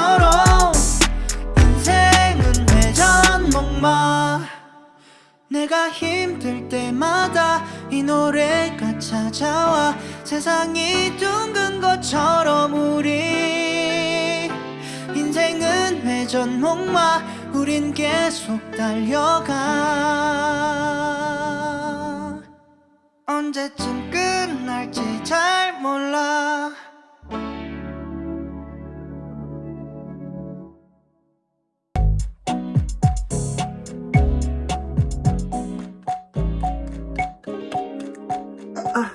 것처럼 인생은 회전 목마. 내가 힘들 때마다 이 노래가 찾아와 세상이 둥근 것처럼 우리 인생은 회전 목마. 우린 계속 달려가. 언제쯤 끝날지 잘 Uh,